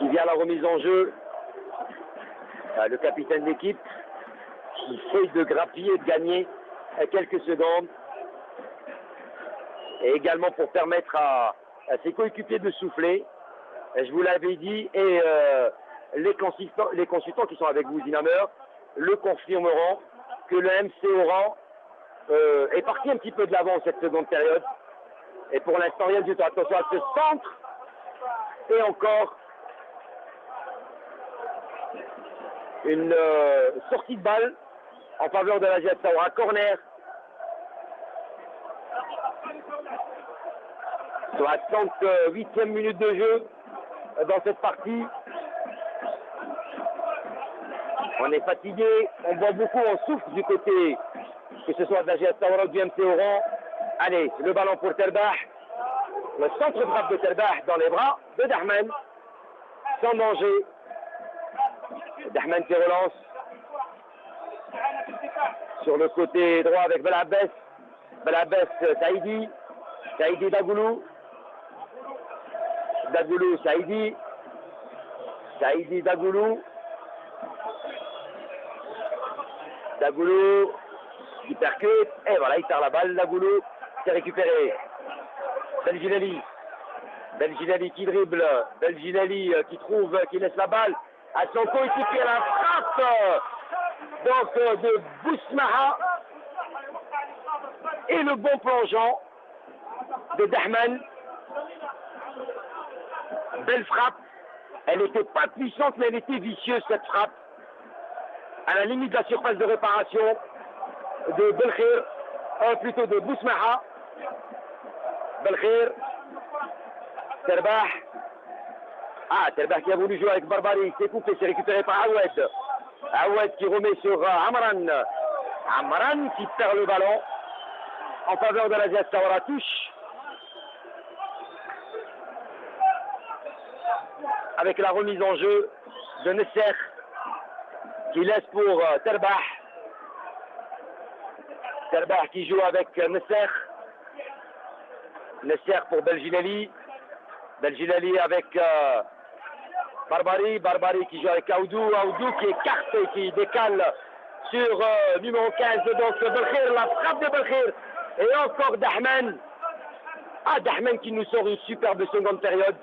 qui vient à la remise en jeu. Euh, le capitaine d'équipe qui fait de grappiller, de gagner quelques secondes. Et également pour permettre à, ses coéquipiers de souffler. Je vous l'avais dit, et euh, les, consultants, les consultants qui sont avec vous, Dinamer, le confirmeront que le MC Oran euh, est parti un petit peu de l'avant cette seconde période. Et pour l'instant, rien du tout. Attention à ce centre. Et encore une euh, sortie de balle en faveur de la Jet Saoura. Corner. Sur la 38e minute de jeu dans cette partie. On est fatigué, on boit beaucoup, on souffle du côté, que ce soit de la GS ou du MC Oran. Allez, le ballon pour Terbah. Le centre frappe de Terbah dans les bras de Dahman. Sans danger. Dahman qui relance. Sur le côté droit avec Belabès. Belabès, Saïdi. Saïdi Dagoulou. Dagoulou, Saïdi. Saïdi Dagoulou. Dagoulou qui percute. Et voilà, il tire la balle. Dagoulou c'est récupéré. Belginelli. Belginelli qui dribble. Belginelli qui trouve, qui laisse la balle à son coéquipier. La frappe donc de Bousmaha. Et le bon plongeant de Dahman. Belle frappe. Elle n'était pas puissante, mais elle était vicieuse cette frappe. À la limite de la surface de réparation de Belkhir, euh, plutôt de Bousmaha. Belkhir. Terbah. Ah, Terbah qui a voulu jouer avec Barbari, il s'est coupé, c'est récupéré par Awed. Awed qui remet sur euh, Amran. Amran qui perd le ballon en faveur de la Sawara touche. Avec la remise en jeu de Nesser qui laisse pour Terbah. Terbah qui joue avec euh, Nesser. Nesser pour Belginelli. Belginelli avec euh, Barbari. Barbari qui joue avec Aoudou. Aoudou qui écarte et qui décale sur euh, numéro 15. Donc Belkhir, la frappe de Belkhir. Et encore Dahman. Ah, Dahman qui nous sort une superbe seconde période.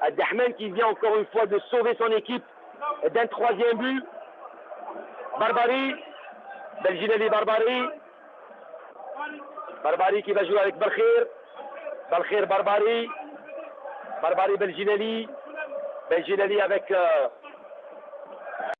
Ah, Dahman qui vient encore une fois de sauver son équipe d'un troisième but. Barbari. Belginelli Barbari. Barbari qui va jouer avec Belkhir. Belkhir Barbari. Barbari Belginelli. Belginelli avec euh,